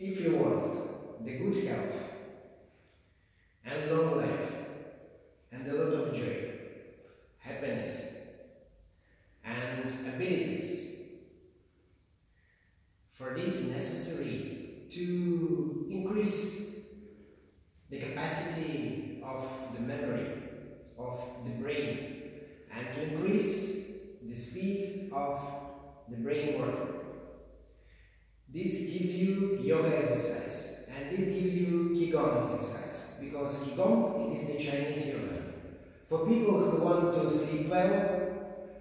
If you want the good health and long life and a lot of joy, happiness and abilities, for this necessary to increase the capacity of the memory of the brain and to increase the speed of the brain work. This gives you yoga exercise and this gives you Qigong exercise because Qigong it is the Chinese yoga. For people who want to sleep well,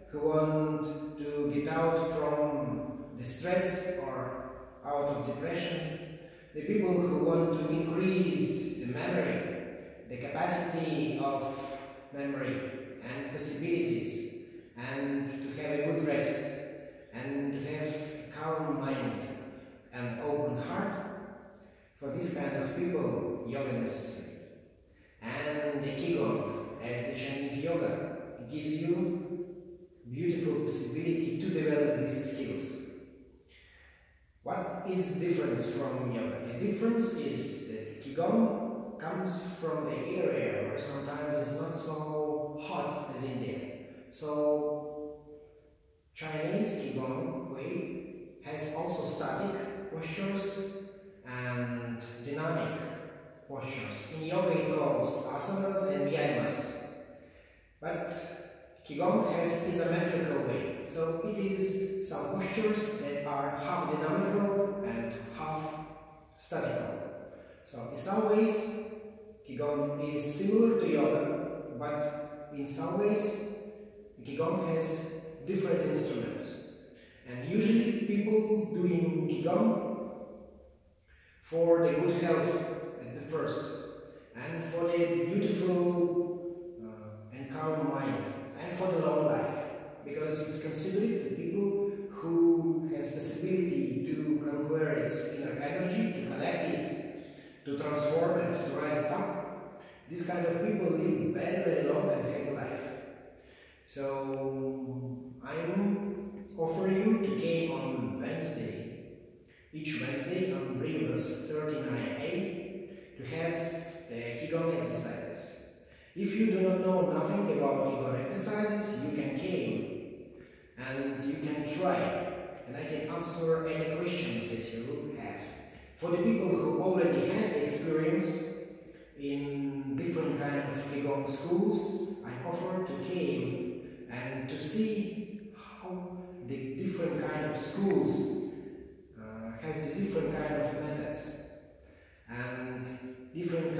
who want to get out from the stress or out of depression, the people who want to increase the memory, the capacity of memory and possibilities and to have a good rest and to have calm mind and open heart, for this kind of people, yoga necessary. And the Qigong, as the Chinese yoga, gives you beautiful possibility to develop these skills. What is the difference from yoga? The difference is that Qigong comes from the area where sometimes it's not so hot as India. So Chinese Qigong way has also static postures and dynamic postures. In yoga it calls asanas and vyayamas. But Qigong has isometrical way. So it is some postures that are half dynamical and half statical. So in some ways Qigong is similar to yoga, but in some ways Qigong has different instruments. And usually people Qigong for the good health at the first and for the beautiful uh, and calm mind and for the long life because it's considered the people who has possibility to conquer its inner energy, to collect it, to transform it, to rise it up. These kind of people live very very long and happy life. So I'm offering you to game on Wednesday, each Wednesday on Rebus 39A to have the Qigong exercises. If you do not know nothing about Qigong exercises, you can came and you can try and I can answer any questions that you have. For the people who already has the experience in different kind of Qigong schools, I offer to came and to see how the different kind of schools uh, has the different kind of methods and different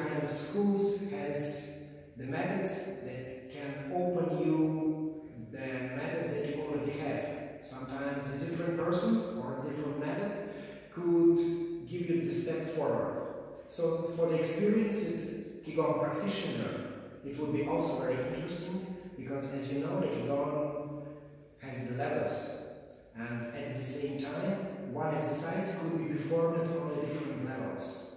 schools has the methods that can open you the methods that you already have. Sometimes the different person or different method could give you the step forward. So for the experienced Qigong practitioner it would be also very interesting because as you know the Qigong has the levels. And at the same time one exercise could be performed on the different levels.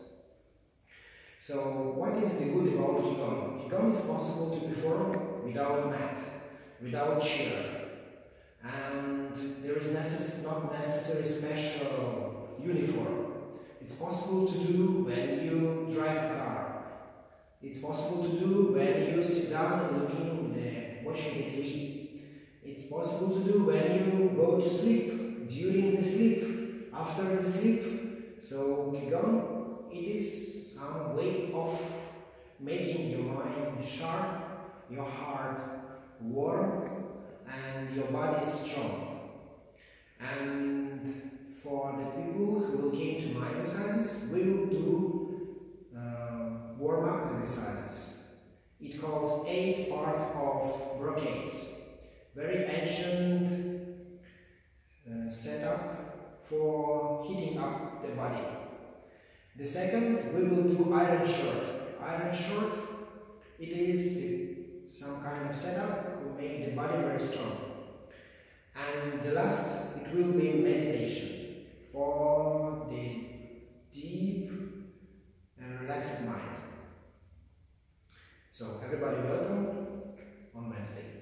So what is the good about Qigong? Qigong is possible to perform without mat, without chair and there is necess not necessary special uniform. It's possible to do when you drive a car. It's possible to do when you sit down and looking the watching the TV. It's possible to do when you go to sleep, during the sleep, after the sleep. So Qigong, it is a way of making your mind sharp, your heart warm, and your body strong. And for the people who will came to my exercises, we will do uh, warm-up exercises. It calls eight part of brocades. Very ancient uh, setup for heating up the body. The second, we will do iron shirt. Iron shirt, it is some kind of setup to make the body very strong. And the last, it will be meditation for the deep and relaxed mind. So everybody welcome on Wednesday.